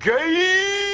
Gay!